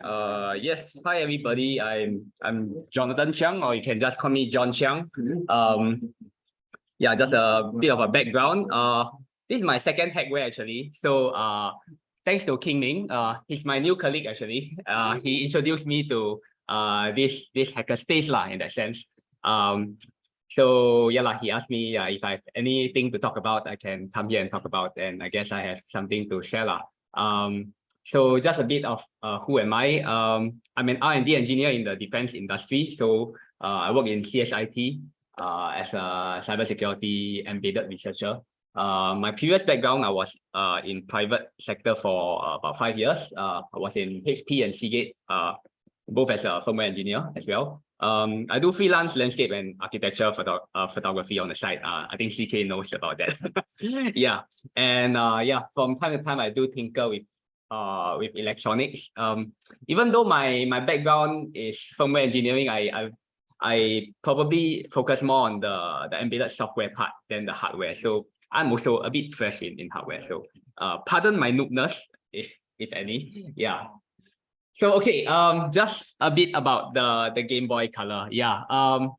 Uh, yes, hi everybody. I'm I'm Jonathan Chiang, or you can just call me John Chiang. Um, yeah, just a bit of a background. Uh, this is my second hackware actually. So uh, thanks to King Ming, uh, he's my new colleague actually. Uh, he introduced me to uh this this hacker space lah in that sense. Um, so yeah, lah, he asked me uh, if I have anything to talk about, I can come here and talk about, and I guess I have something to share lah. Um, so just a bit of uh, who am I? Um, I'm an R&D engineer in the defense industry. So uh, I work in CSIT uh, as a cybersecurity embedded researcher. Uh, my previous background, I was uh, in private sector for about five years. Uh, I was in HP and Seagate, both as a firmware engineer as well. Um, I do freelance landscape and architecture photo uh, photography on the side. Uh, I think CK knows about that. yeah, and uh, yeah, from time to time I do tinker with uh, with electronics. Um, even though my my background is firmware engineering, I I, I probably focus more on the the embedded software part than the hardware. So I'm also a bit fresh in, in hardware. So uh, pardon my noobness, if if any. Yeah. So okay, um, just a bit about the the Game Boy Color. Yeah. Um,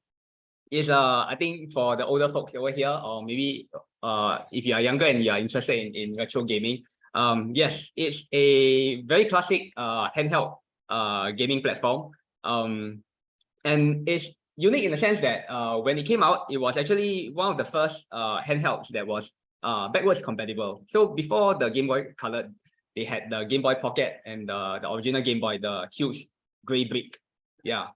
is uh I think for the older folks over here, or maybe uh if you are younger and you are interested in in retro gaming, um, yes, it's a very classic uh, handheld uh, gaming platform. Um, and it's unique in the sense that uh, when it came out, it was actually one of the first uh, handhelds that was uh, backwards compatible. So before the Game Boy Color, they had the Game Boy Pocket and the, the original Game Boy, the huge gray brick. Yeah,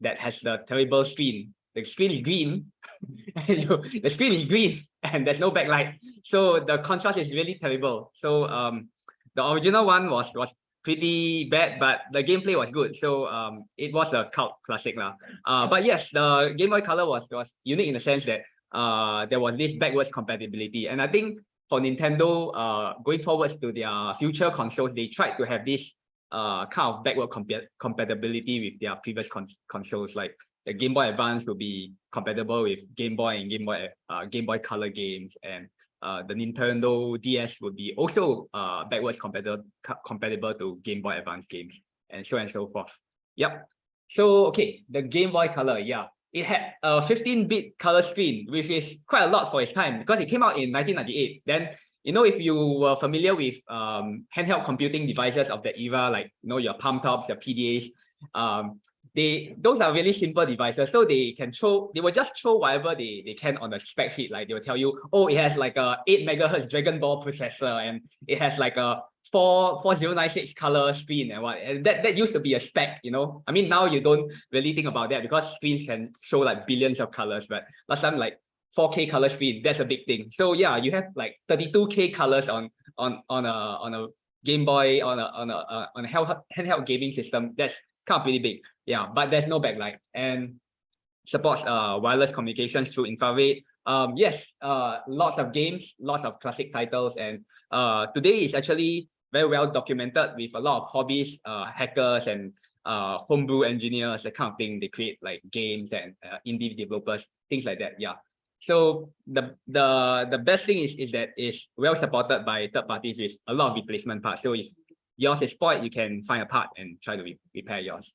that has the terrible screen. The screen is green. and the screen is green and there's no backlight. So the contrast is really terrible. So um, the original one was was pretty bad, but the gameplay was good. So um, it was a cult classic lah. Uh, but yes, the Game Boy Color was was unique in the sense that uh, there was this backwards compatibility, and I think for Nintendo, uh, going forwards to their future consoles, they tried to have this uh kind of backward comp compatibility with their previous con consoles like the Game Boy Advance will be compatible with Game Boy and Game Boy uh, Game Boy Color games, and uh, the Nintendo DS would be also uh, backwards compatible compatible to Game Boy Advance games, and so and so forth. Yep. So okay, the Game Boy Color, yeah, it had a 15-bit color screen, which is quite a lot for its time because it came out in 1998. Then you know, if you were familiar with um, handheld computing devices of the era, like you know your palm tops, your PDAs, um, they those are really simple devices. So they can throw they will just throw whatever they they can on the spec sheet. Like they will tell you oh it has like a 8 megahertz DragonBall processor and it has like a 4 4096 color screen and what and that that used to be a spec you know? I mean now you don't really think about that because screens can show like billions of colors but last time like 4k color screen that's a big thing. So yeah you have like 32k colors on on on a on a game boy on a on a on a handheld gaming system. That's kind of pretty big yeah, but there's no backlight and supports uh, wireless communications through infrared. Um, yes, uh, lots of games, lots of classic titles, and uh, today is actually very well documented with a lot of hobbies, uh, hackers and uh, homebrew engineers, that kind of thing. They create like games and uh, indie developers, things like that. Yeah. So the the the best thing is is that it's well supported by third parties with a lot of replacement parts. So if yours is spoiled, you can find a part and try to re repair yours.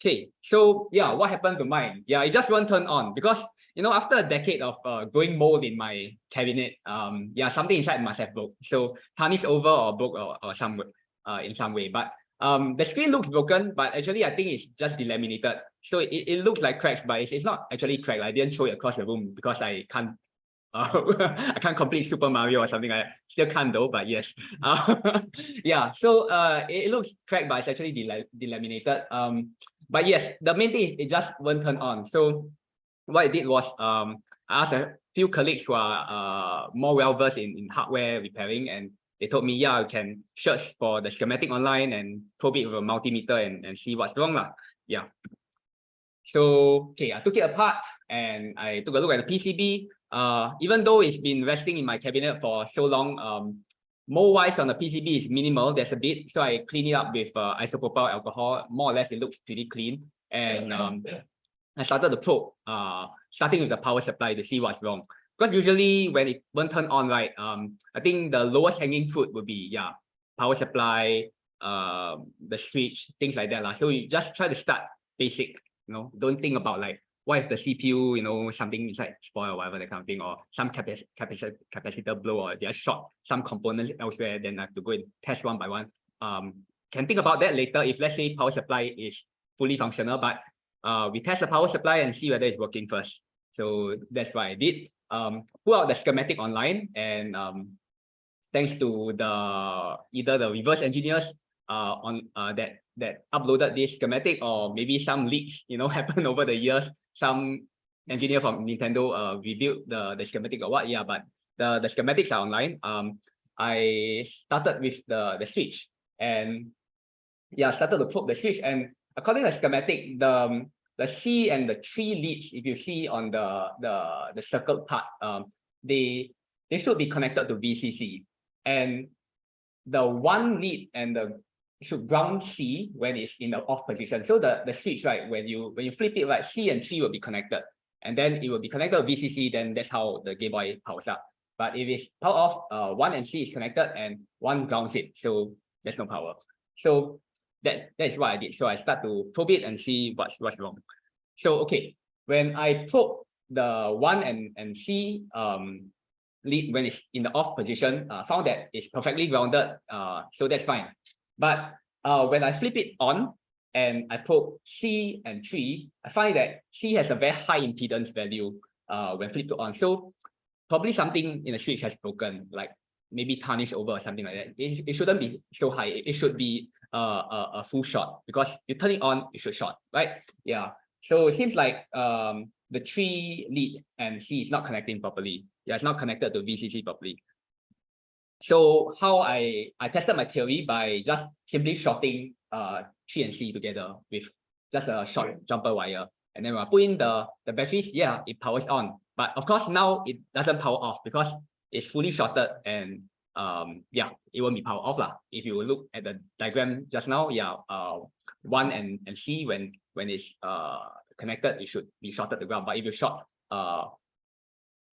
Okay, so yeah, what happened to mine? Yeah, it just won't turn on because you know after a decade of uh, growing mold in my cabinet, um, yeah, something inside must have broke. So tarnished over or broke or, or some uh in some way. But um, the screen looks broken, but actually I think it's just delaminated. So it, it looks like cracks, but it's, it's not actually cracked. I didn't throw it across the room because I can't uh, I can't complete Super Mario or something. I still can't though, but yes. Uh, yeah, so uh, it, it, looks cracked, but it's actually del delaminated. Um, but yes, the main thing is it just won't turn on. So what I did was um, I asked a few colleagues who are uh, more well-versed in, in hardware repairing and they told me, yeah, you can search for the schematic online and probe it with a multimeter and, and see what's wrong. Lah. Yeah. So, okay, I took it apart and I took a look at the PCB. Uh, even though it's been resting in my cabinet for so long, um, Mold wise on the PCB is minimal. There's a bit, so I clean it up with uh, isopropyl alcohol. More or less, it looks pretty clean. And um, I started the probe, uh, starting with the power supply to see what's wrong. Because usually when it won't turn on, right, um, I think the lowest hanging fruit would be yeah, power supply, uh, the switch, things like that. lah. So you just try to start basic, you know, don't think about like what if the CPU, you know, something inside spoil or whatever, that kind of thing, or some capac capacitor, capacitor blow or they are short some components elsewhere, then I have to go and test one by one. Um, can think about that later if let's say power supply is fully functional, but uh, we test the power supply and see whether it's working first. So that's what I did. Um, pull out the schematic online and um, thanks to the either the reverse engineers uh, on uh, that that uploaded this schematic or maybe some leaks, you know, happen over the years. Some engineer from Nintendo uh, reviewed the, the schematic or what, yeah, but the, the schematics are online. Um, I started with the, the switch and yeah, started to probe the switch and according to the schematic, the, um, the C and the three leads, if you see on the, the, the circled part, um, they, they should be connected to VCC. And the one lead and the should ground C when it's in the off position. So the, the switch, right, when you when you flip it, right, C and 3 will be connected. And then it will be connected to VCC, then that's how the Game Boy powers up. But if it's power off, uh, 1 and C is connected and 1 grounds it. So there's no power. So that, that is what I did. So I start to probe it and see what's what's wrong. So okay, when I probe the 1 and, and C um lead when it's in the off position, uh, found that it's perfectly grounded. Uh, so that's fine. But uh, when I flip it on and I put C and 3, I find that C has a very high impedance value uh, when flipped on. So probably something in the switch has broken, like maybe tarnished over or something like that. It, it shouldn't be so high. It should be uh, a, a full shot because you turn it on, it should short, right? Yeah. So it seems like um, the three lead and C is not connecting properly. Yeah, it's not connected to VCC properly. So how I, I tested my theory by just simply shorting uh, 3 and C together with just a short jumper wire. And then when I put in the, the batteries, yeah, it powers on. But of course, now it doesn't power off because it's fully shorted and um yeah, it won't be power off. Lah. If you look at the diagram just now, yeah, uh one and, and C when when it's uh connected, it should be shorted to ground. But if you short uh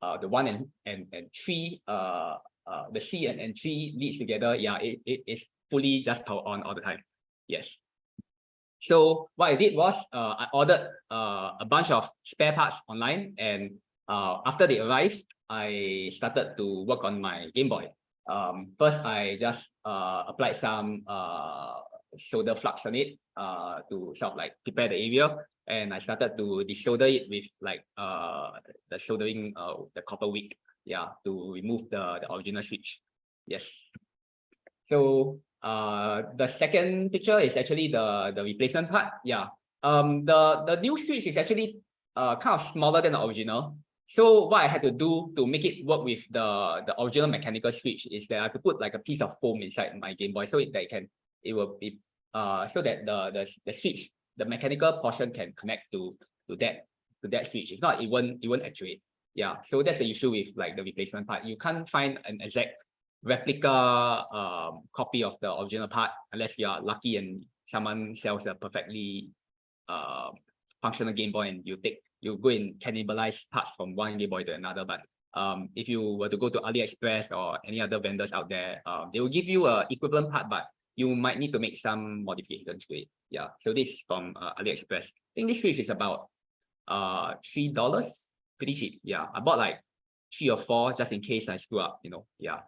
uh the one and and, and three uh uh, the C and, and G leads together, yeah, it, it is fully just power on all the time. Yes. So what I did was uh, I ordered uh, a bunch of spare parts online and uh, after they arrived, I started to work on my Game Boy. Um, first, I just uh, applied some uh, solder flux on it uh, to sort of like prepare the area and I started to desolder it with like uh, the soldering uh, the copper wick yeah, to remove the, the original switch. Yes. So uh, the second picture is actually the, the replacement part. Yeah. Um, the, the new switch is actually uh, kind of smaller than the original. So what I had to do to make it work with the, the original mechanical switch is that I have to put like a piece of foam inside my Game Boy so it, that it can it will be uh so that the, the the switch the mechanical portion can connect to to that to that switch. If not, it won't it won't actuate yeah so that's the issue with like the replacement part. You can't find an exact replica um, copy of the original part unless you are lucky and someone sells a perfectly uh, functional game boy and you take you go and cannibalize parts from one game boy to another. But um, if you were to go to aliexpress or any other vendors out there um, they will give you a equivalent part but you might need to make some modifications to it. Yeah so this from uh, aliexpress. I think this switch is about uh three dollars pretty cheap. Yeah, I bought like three or four just in case I screw up, you know, yeah.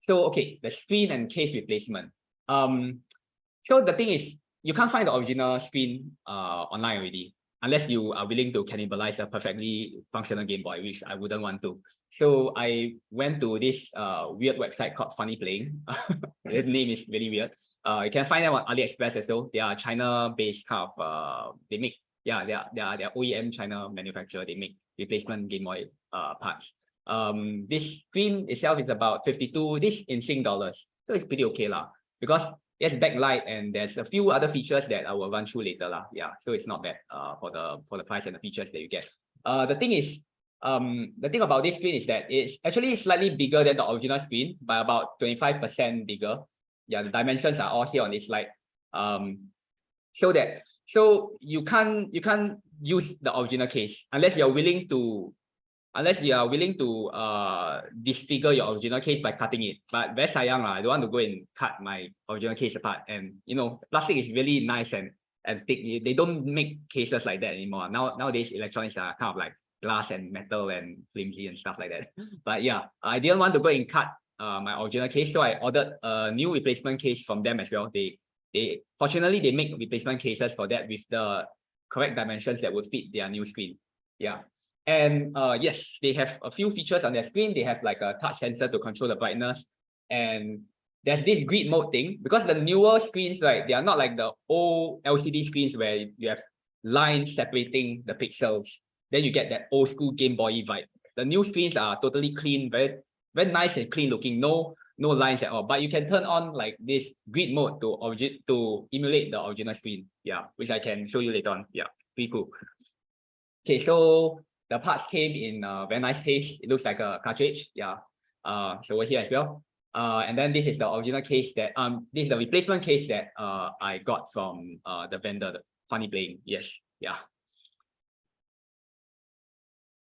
So, okay, the screen and case replacement. Um, so the thing is, you can't find the original screen uh, online already, unless you are willing to cannibalize a perfectly functional Game Boy, which I wouldn't want to. So I went to this uh, weird website called FunnyPlaying. the name is really weird. Uh, you can find them on AliExpress as well. They are China-based kind of, uh, they make yeah, they are, they are, they are OEM China manufacturer. They make replacement Game Boy uh, parts. Um, this screen itself is about 52, this in Sing dollars. So it's pretty okay lah. Because there's backlight and there's a few other features that I will run through later lah. Yeah, so it's not bad uh, for the for the price and the features that you get. Uh, the thing is, um, the thing about this screen is that it's actually slightly bigger than the original screen by about 25% bigger. Yeah, the dimensions are all here on this slide. Um, so that so you can't you can't use the original case unless you're willing to unless you are willing to uh disfigure your original case by cutting it. But very sayang lah. I don't want to go and cut my original case apart. And you know, plastic is really nice and and thick. They don't make cases like that anymore. Now nowadays electronics are kind of like glass and metal and flimsy and stuff like that. But yeah, I didn't want to go and cut uh, my original case, so I ordered a new replacement case from them as well. They they fortunately they make replacement cases for that with the correct dimensions that would fit their new screen. Yeah. And uh, yes, they have a few features on their screen. They have like a touch sensor to control the brightness. And there's this grid mode thing because the newer screens, right, they are not like the old LCD screens where you have lines separating the pixels. Then you get that old school Game Boy vibe. The new screens are totally clean, very, very nice and clean looking. No, no lines at all. But you can turn on like this grid mode to origin to emulate the original screen. Yeah, which I can show you later on. Yeah, pretty cool. Okay, so the parts came in a very nice case. It looks like a cartridge. Yeah. Uh, so we're here as well. Uh, and then this is the original case that um this is the replacement case that uh I got from uh the vendor, the FunnyPlaying. Yes, yeah.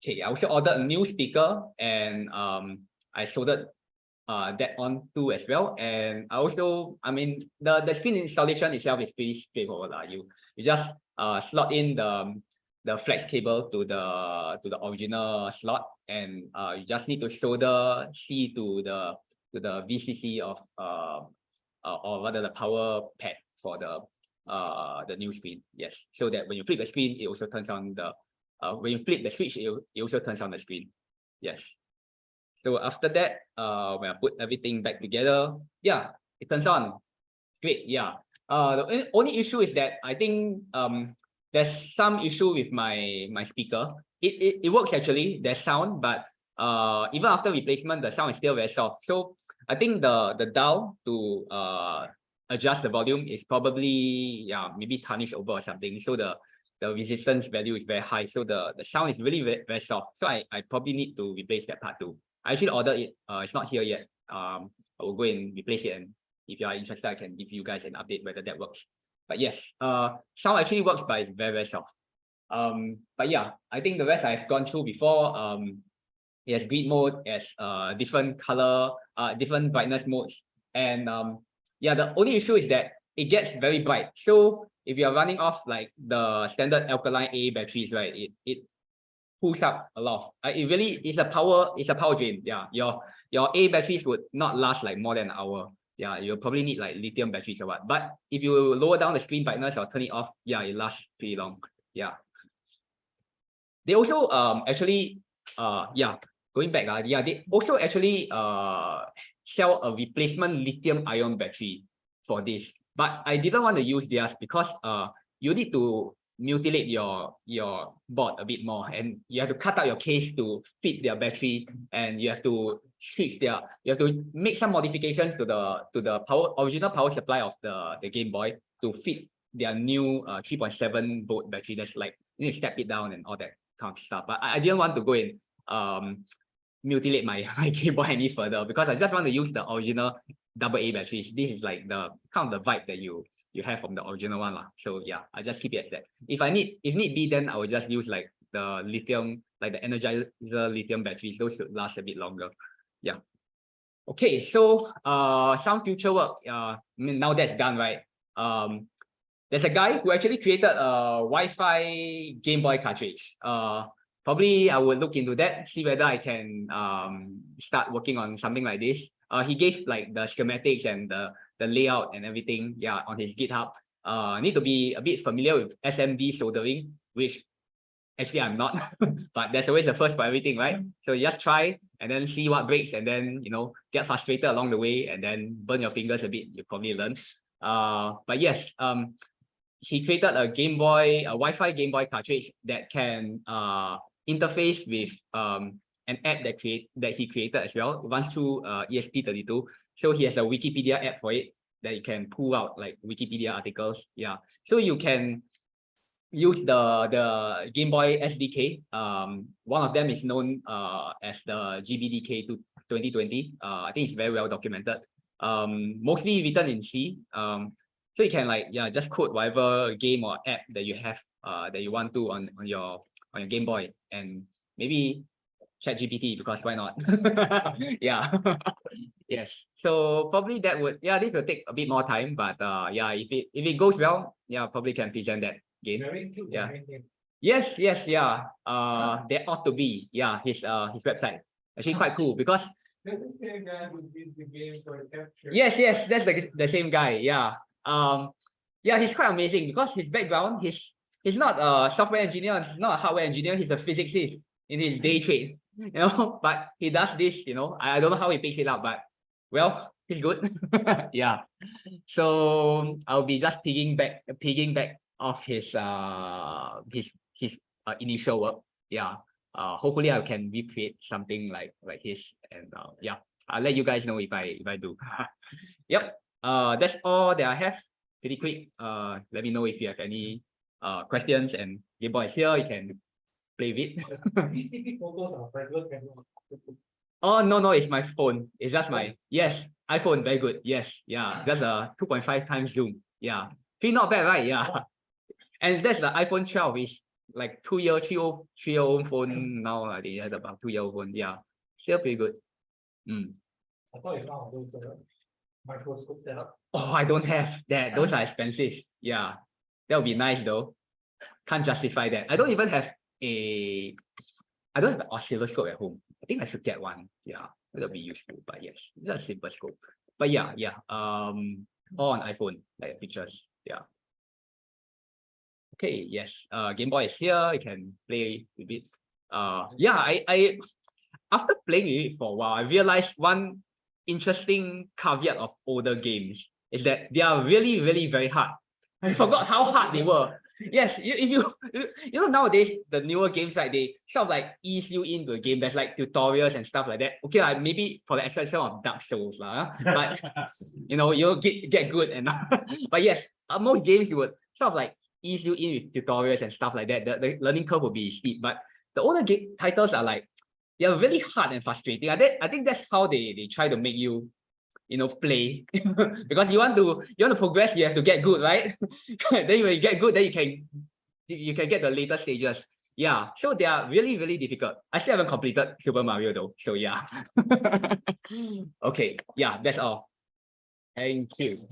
Okay, I also ordered a new speaker and um I soldered uh that on too as well. And I also, I mean, the the screen installation itself is pretty straightforward. Uh. You you just uh slot in the the flex cable to the to the original slot and uh you just need to solder C to the to the VCC of uh, uh or rather the power pad for the uh the new screen yes so that when you flip the screen it also turns on the uh when you flip the switch it, it also turns on the screen yes so after that uh when I put everything back together yeah it turns on great yeah uh the only issue is that I think um there's some issue with my my speaker. It, it, it works actually, there's sound, but uh, even after replacement, the sound is still very soft. So I think the, the dial to uh, adjust the volume is probably, yeah, maybe tarnished over or something. So the, the resistance value is very high. So the, the sound is really very, very soft. So I, I probably need to replace that part too. I actually ordered it. Uh, it's not here yet. Um, I will go and replace it. And if you are interested, I can give you guys an update whether that works. But yes, uh, sound actually works, but it's very, very soft. Um, but yeah, I think the rest I've gone through before. Um, it has grid mode, as uh, different color, uh, different brightness modes. And um, yeah, the only issue is that it gets very bright. So if you're running off like the standard alkaline A batteries, right, it, it pulls up a lot. Uh, it really is a power, it's a power drain. Yeah, your your A batteries would not last like more than an hour yeah, you'll probably need like lithium batteries or what. But if you lower down the screen brightness or turn it off, yeah, it lasts pretty long. Yeah. They also um actually uh yeah going back uh, yeah they also actually uh sell a replacement lithium ion battery for this. But I didn't want to use theirs because uh you need to mutilate your your board a bit more and you have to cut out your case to fit their battery and you have to switch their you have to make some modifications to the to the power original power supply of the the game boy to fit their new uh 3.7 volt battery. That's like you need to step it down and all that kind of stuff. But i, I didn't want to go and um mutilate my, my game boy any further because i just want to use the original double a batteries. This is like the kind of the vibe that you you have from the original one lah. So yeah, I just keep it at that. If I need, if need be, then I will just use like the lithium, like the Energizer lithium batteries. Those should last a bit longer. Yeah. Okay, so uh, some future work. Uh, I mean now that's done, right? Um, there's a guy who actually created a Wi-Fi Game Boy cartridge. Uh, probably I will look into that, see whether I can um start working on something like this. Uh, he gave like the schematics and the the layout and everything, yeah, on his GitHub. Uh, need to be a bit familiar with SMD soldering, which actually I'm not, but there's always the first for everything, right? So just try and then see what breaks and then, you know, get frustrated along the way and then burn your fingers a bit, you probably learn. Uh, but yes, um, he created a Game Boy, a Wi-Fi Game Boy cartridge that can uh, interface with um, an app that create that he created as well. It runs through uh, ESP32. So he has a Wikipedia app for it that you can pull out like Wikipedia articles. Yeah. So you can use the the Game Boy SDK. Um, one of them is known uh as the GBDK to 2020. Uh, I think it's very well documented. Um, mostly written in C. Um, so you can like yeah just code whatever game or app that you have uh that you want to on on your on your Game Boy and maybe ChatGPT because why not? yeah. yes. So probably that would yeah, this will take a bit more time, but uh yeah, if it if it goes well, yeah, probably can present that again. Yeah. Yes, yes, yeah. Uh there ought to be, yeah, his uh his website. Actually quite cool because This is the guy who did the game for capture. Yes, yes, that's the the same guy. Yeah. Um, yeah, he's quite amazing because his background, he's he's not a software engineer, he's not a hardware engineer, he's a physicist in his day trade. You know, but he does this, you know. I, I don't know how he picks it up, but well, he's good. yeah. So I'll be just pigging back pigging back off his uh his his uh, initial work. Yeah. Uh hopefully I can recreate something like like his and uh yeah. I'll let you guys know if I if I do. yep. Uh that's all that I have. Pretty quick. Uh let me know if you have any uh questions and Game Boy is here, you can play with. Photos are regular camera. Oh no, no, it's my phone. It's just my yes, iPhone, very good. Yes, yeah, just a 2.5 times zoom. Yeah. Three not bad, right? Yeah. And that's the iPhone 12 is like two year, three old, three year old phone now. I think it has about two year old phone. Yeah. Still pretty good. Mm. I thought you found those uh, microscope setup. Oh, I don't have that. Those are expensive. Yeah. That would be nice though. Can't justify that. I don't even have a I don't have an oscilloscope at home. I think I should get one. Yeah, that'll be useful. But yes, just a simple scope. But yeah, yeah. Um, all on iPhone, like pictures. Yeah. Okay, yes. Uh Game Boy is here. You can play with it. Uh yeah, I I after playing it for a while, I realized one interesting caveat of older games is that they are really, really very hard. I forgot how hard they were. Yes, you, if you, you you know nowadays the newer games like they sort of like ease you into a game. There's like tutorials and stuff like that. Okay, like maybe for the exception of Dark Souls, lah. but you know you'll get get good and but yes, uh, most games you would sort of like ease you in with tutorials and stuff like that. The, the learning curve will be steep, but the older game titles are like they are really hard and frustrating. I think I think that's how they they try to make you you know play. Because you want to you want to progress you have to get good right? Then when you get good then you can you, you can get the later stages. Yeah so they are really really difficult. I still haven't completed super mario though so yeah. Okay yeah that's all. Thank you